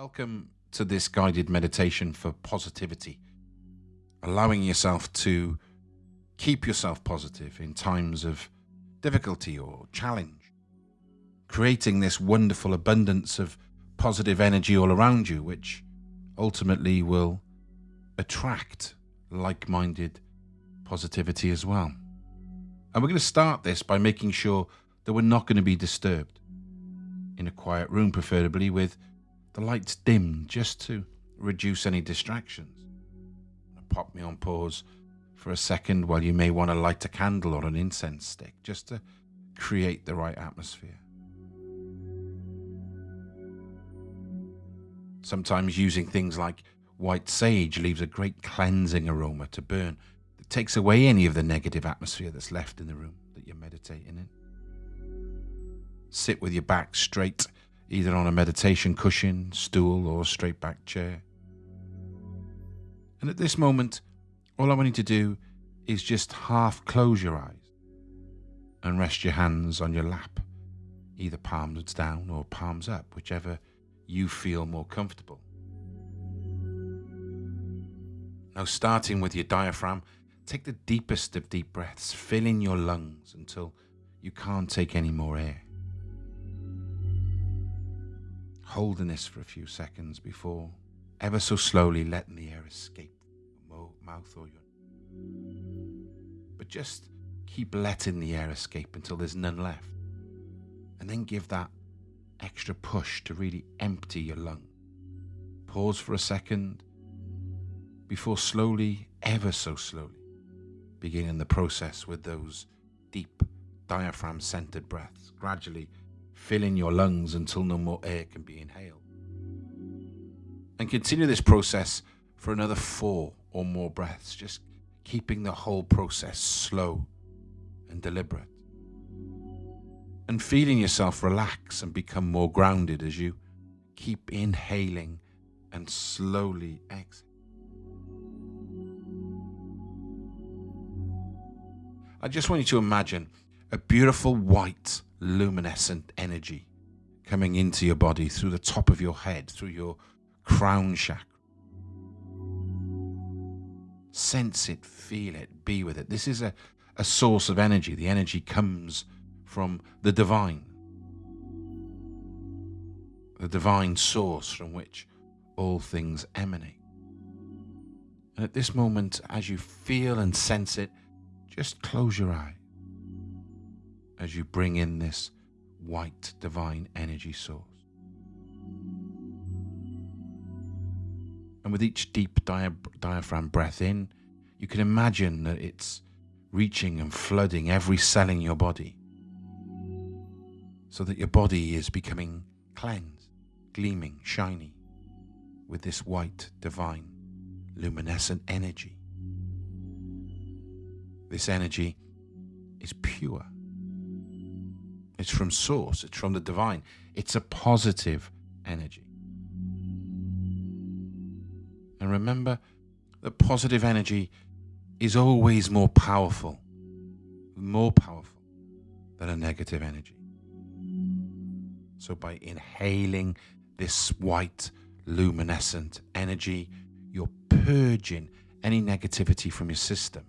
Welcome to this guided meditation for positivity, allowing yourself to keep yourself positive in times of difficulty or challenge, creating this wonderful abundance of positive energy all around you, which ultimately will attract like minded positivity as well. And we're going to start this by making sure that we're not going to be disturbed in a quiet room, preferably with the lights dimmed just to reduce any distractions. Pop me on pause for a second while you may want to light a candle or an incense stick just to create the right atmosphere. Sometimes using things like white sage leaves a great cleansing aroma to burn that takes away any of the negative atmosphere that's left in the room that you're meditating in. Sit with your back straight either on a meditation cushion, stool, or straight back chair. And at this moment, all I want you to do is just half close your eyes and rest your hands on your lap, either palms down or palms up, whichever you feel more comfortable. Now, starting with your diaphragm, take the deepest of deep breaths, fill in your lungs until you can't take any more air holding this for a few seconds before ever so slowly letting the air escape your mouth or your. But just keep letting the air escape until there's none left. And then give that extra push to really empty your lung. Pause for a second before slowly, ever so slowly, beginning the process with those deep diaphragm centered breaths, gradually filling your lungs until no more air can be inhaled. And continue this process for another four or more breaths, just keeping the whole process slow and deliberate. And feeling yourself relax and become more grounded as you keep inhaling and slowly exhale. I just want you to imagine a beautiful white luminescent energy coming into your body through the top of your head, through your crown chakra. Sense it, feel it, be with it. This is a, a source of energy. The energy comes from the divine, the divine source from which all things emanate. And at this moment, as you feel and sense it, just close your eyes as you bring in this white divine energy source. And with each deep dia- diaphragm breath in, you can imagine that it's reaching and flooding every cell in your body so that your body is becoming cleansed, gleaming, shiny with this white, divine, luminescent energy. This energy is pure. It's from source, it's from the divine. It's a positive energy. And remember that positive energy is always more powerful, more powerful than a negative energy. So by inhaling this white, luminescent energy, you're purging any negativity from your system.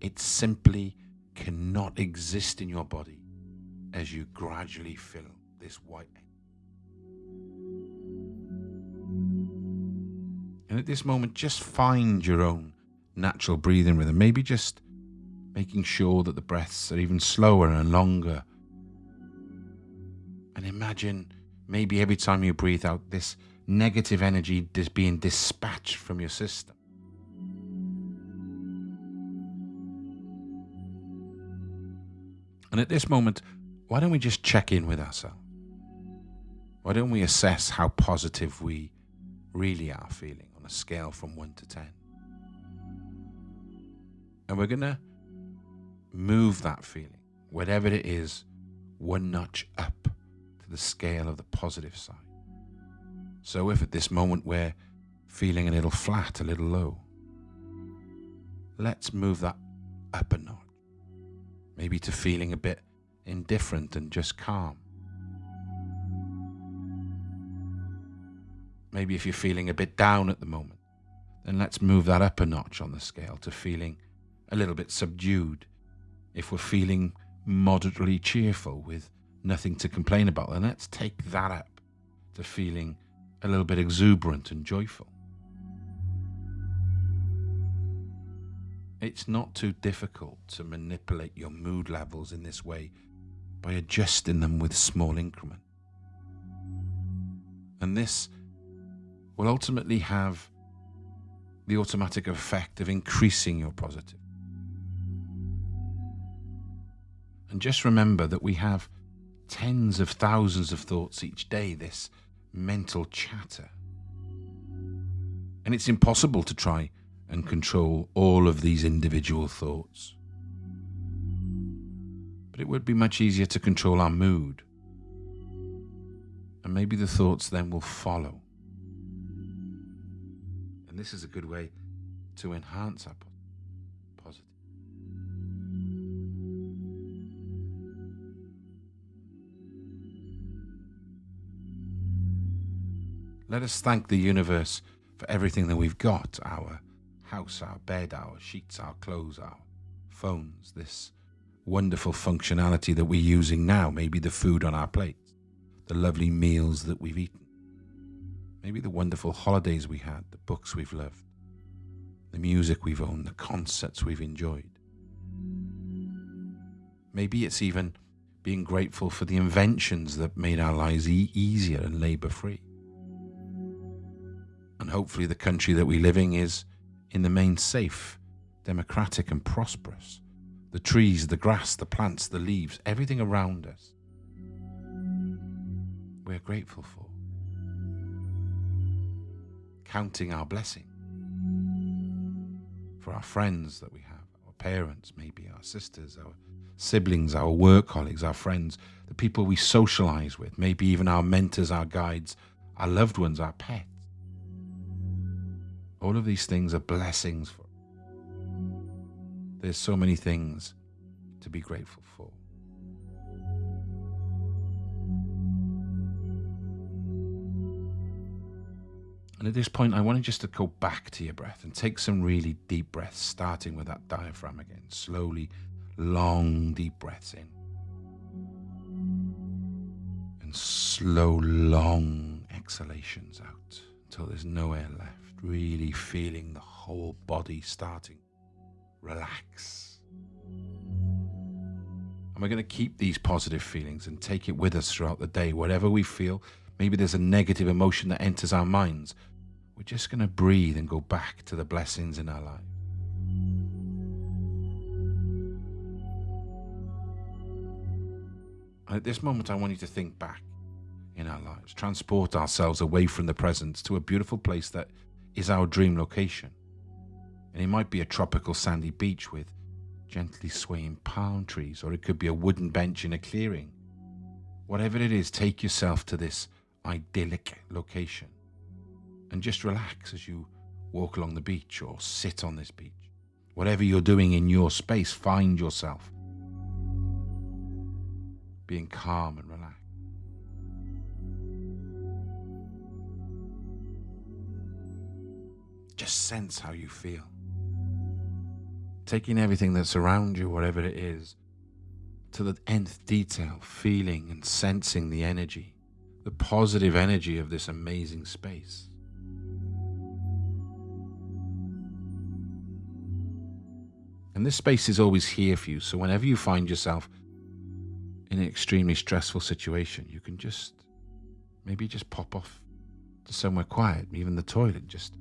It simply cannot exist in your body as you gradually fill this white. And at this moment, just find your own natural breathing rhythm. Maybe just making sure that the breaths are even slower and longer. And imagine maybe every time you breathe out, this negative energy is being dispatched from your system. And at this moment, why don't we just check in with ourselves? Why don't we assess how positive we really are feeling on a scale from 1 to 10? And we're going to move that feeling, whatever it is, one notch up to the scale of the positive side. So if at this moment we're feeling a little flat, a little low, let's move that up a notch. Maybe to feeling a bit indifferent and just calm. Maybe if you're feeling a bit down at the moment, then let's move that up a notch on the scale to feeling a little bit subdued. If we're feeling moderately cheerful with nothing to complain about, then let's take that up to feeling a little bit exuberant and joyful. It's not too difficult to manipulate your mood levels in this way by adjusting them with small increments. And this will ultimately have the automatic effect of increasing your positive. And just remember that we have tens of thousands of thoughts each day, this mental chatter. And it's impossible to try and control all of these individual thoughts. But it would be much easier to control our mood. And maybe the thoughts then will follow. And this is a good way to enhance our positive. Let us thank the universe for everything that we've got our house, our bed, our sheets, our clothes, our phones, this wonderful functionality that we're using now, maybe the food on our plates, the lovely meals that we've eaten, maybe the wonderful holidays we had, the books we've loved, the music we've owned, the concerts we've enjoyed. Maybe it's even being grateful for the inventions that made our lives e- easier and labour free. And hopefully, the country that we're living is in the main safe, democratic, and prosperous. The trees, the grass, the plants, the leaves, everything around us, we're grateful for. Counting our blessing for our friends that we have, our parents, maybe our sisters, our siblings, our work colleagues, our friends, the people we socialize with, maybe even our mentors, our guides, our loved ones, our pets. All of these things are blessings for. There's so many things to be grateful for. And at this point, I want you just to go back to your breath and take some really deep breaths, starting with that diaphragm again. Slowly, long, deep breaths in. And slow, long exhalations out until there's no air left really feeling the whole body starting relax. And we're going to keep these positive feelings and take it with us throughout the day. Whatever we feel, maybe there's a negative emotion that enters our minds. We're just going to breathe and go back to the blessings in our life. And at this moment, I want you to think back in our lives, transport ourselves away from the present to a beautiful place that is our dream location. And it might be a tropical sandy beach with gently swaying palm trees, or it could be a wooden bench in a clearing. Whatever it is, take yourself to this idyllic location and just relax as you walk along the beach or sit on this beach. Whatever you're doing in your space, find yourself being calm and relaxed. Just sense how you feel. Taking everything that's around you, whatever it is, to the nth detail, feeling and sensing the energy, the positive energy of this amazing space. And this space is always here for you. So whenever you find yourself in an extremely stressful situation, you can just maybe just pop off to somewhere quiet, even the toilet, just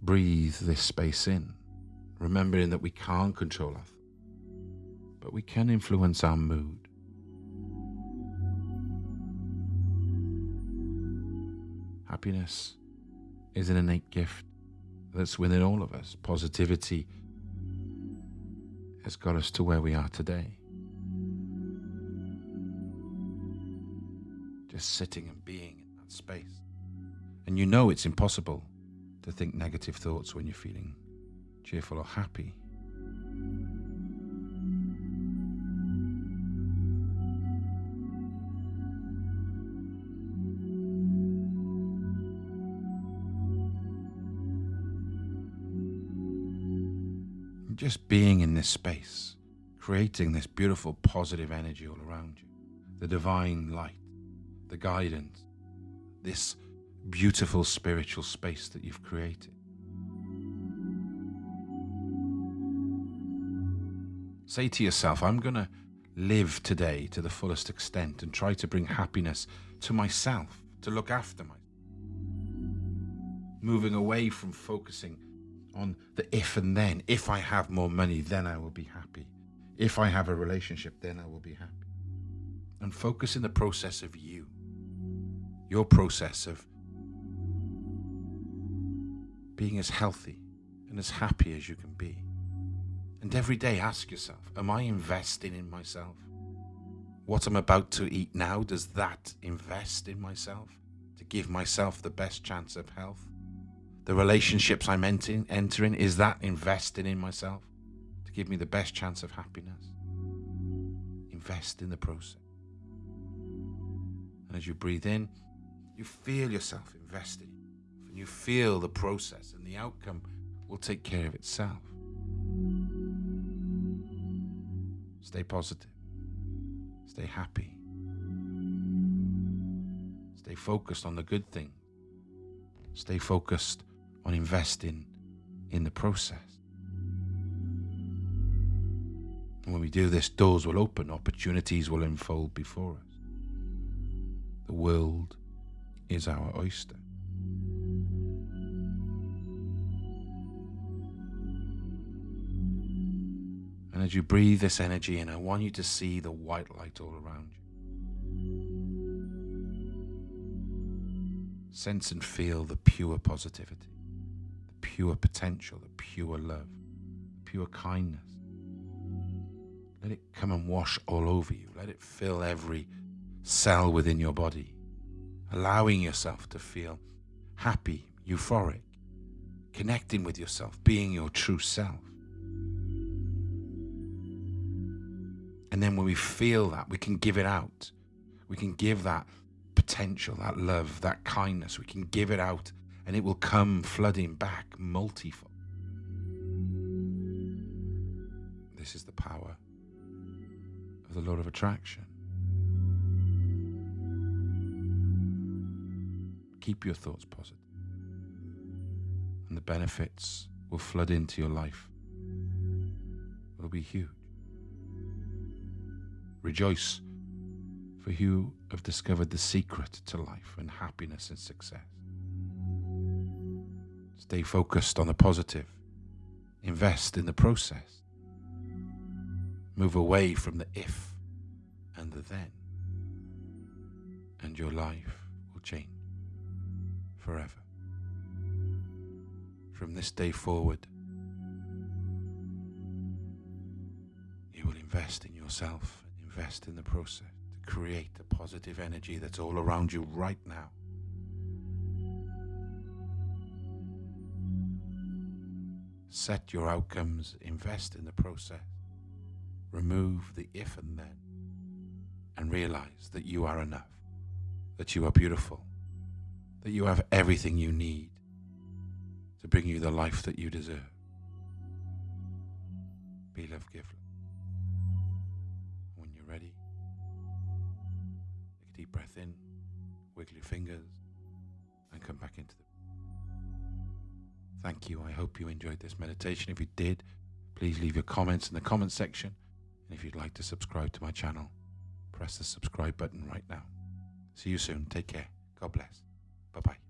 breathe this space in, remembering that we can't control our but we can influence our mood. Happiness is an innate gift that's within all of us. Positivity has got us to where we are today. Just sitting and being in that space. And you know it's impossible to think negative thoughts when you're feeling cheerful, or happy. Just being in this space, creating this beautiful positive energy all around you, the divine light, the guidance, this beautiful spiritual space that you've created. Say to yourself, I'm going to live today to the fullest extent and try to bring happiness to myself, to look after myself. Moving away from focusing on the if and then. If I have more money, then I will be happy. If I have a relationship, then I will be happy. And focus in the process of you, your process of being as healthy and as happy as you can be. And every day ask yourself, am I investing in myself? What I'm about to eat now, does that invest in myself to give myself the best chance of health? The relationships I'm entering, entering is that investing in myself to give me the best chance of happiness? Invest in the process. And as you breathe in, you feel yourself investing and you feel the process and the outcome will take care of itself. Stay positive. Stay happy. Stay focused on the good thing. Stay focused on investing in the process. And when we do this, doors will open, opportunities will unfold before us. The world is our oyster. And as you breathe this energy in, I want you to see the white light all around you. Sense and feel the pure positivity, the pure potential, the pure love, the pure kindness. Let it come and wash all over you. Let it fill every cell within your body, allowing yourself to feel happy, euphoric, connecting with yourself, being your true self. And then when we feel that, we can give it out. We can give that potential, that love, that kindness. We can give it out and it will come flooding back multifold. This is the power of the law of attraction. Keep your thoughts positive, and the benefits will flood into your life. It'll be huge. Rejoice, for you have discovered the secret to life and happiness and success. Stay focused on the positive. Invest in the process. Move away from the if and the then. And your life will change forever. From this day forward, you will invest in yourself invest in the process to create the positive energy that's all around you right now. Set your outcomes, invest in the process, remove the if and then, and realize that you are enough, that you are beautiful, that you have everything you need to bring you the life that you deserve. Be love, give love. Ready. Take a deep breath in, wiggle your fingers, and come back into the. Thank you. I hope you enjoyed this meditation. If you did, please leave your comments in the comment section. And if you'd like to subscribe to my channel, press the subscribe button right now. See you soon. Take care. God bless. Bye bye.